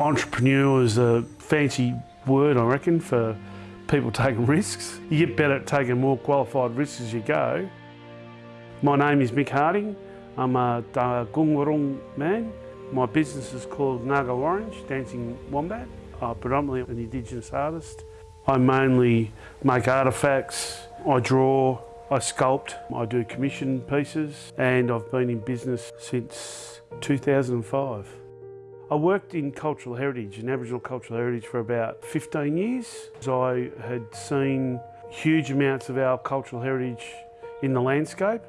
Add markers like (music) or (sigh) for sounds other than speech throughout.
Entrepreneur is a fancy word, I reckon, for people (laughs) taking risks. You get better at taking more qualified risks as you go. My name is Mick Harding. I'm a Gung man. My business is called Ngarga Warendj, Dancing Wombat. I'm predominantly an Indigenous artist. I mainly make artefacts, I draw, I sculpt, I do commission pieces and I've been in business since 2005. I worked in cultural heritage, in Aboriginal cultural heritage for about 15 years. I had seen huge amounts of our cultural heritage in the landscape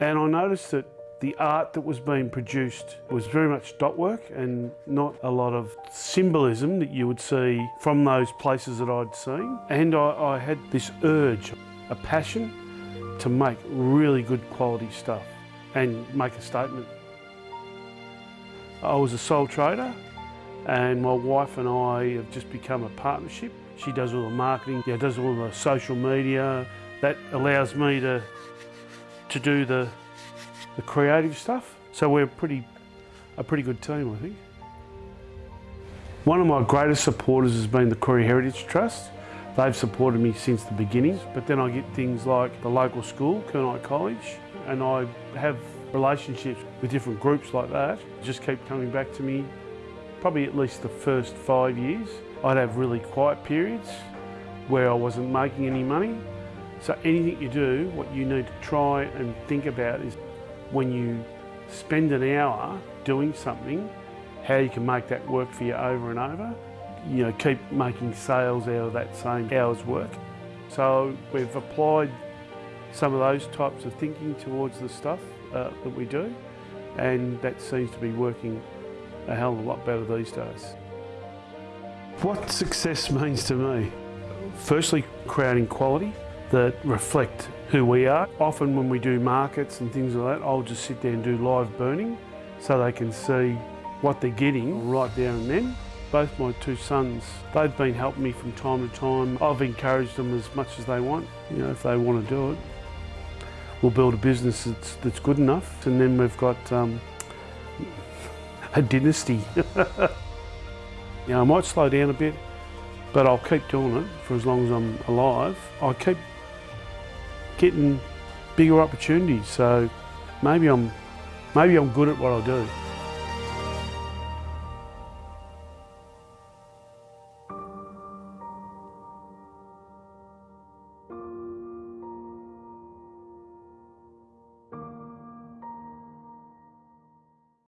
and I noticed that the art that was being produced was very much dot work and not a lot of symbolism that you would see from those places that I'd seen. And I, I had this urge, a passion to make really good quality stuff and make a statement. I was a sole trader and my wife and I have just become a partnership. She does all the marketing, yeah, does all the social media. That allows me to, to do the, the creative stuff. So we're pretty, a pretty good team, I think. One of my greatest supporters has been the Koori Heritage Trust. They've supported me since the beginning, but then I get things like the local school, Kurnai College, and I have relationships with different groups like that just keep coming back to me. Probably at least the first five years, I'd have really quiet periods where I wasn't making any money. So anything you do, what you need to try and think about is when you spend an hour doing something, how you can make that work for you over and over. You know, keep making sales out of that same hour's work. So we've applied some of those types of thinking towards the stuff uh, that we do and that seems to be working a hell of a lot better these days. What success (laughs) means to me? Firstly, creating quality that reflect who we are. Often when we do markets and things like that, I'll just sit there and do live burning so they can see what they're getting right there and then. Both my two sons, they've been helping me from time to time. I've encouraged them as much as they want, you know, if they want to do it we'll build a business that's, that's good enough and then we've got um, a dynasty. (laughs) know, I might slow down a bit, but I'll keep doing it for as long as I'm alive. I keep getting bigger opportunities, so maybe I'm, maybe I'm good at what I do.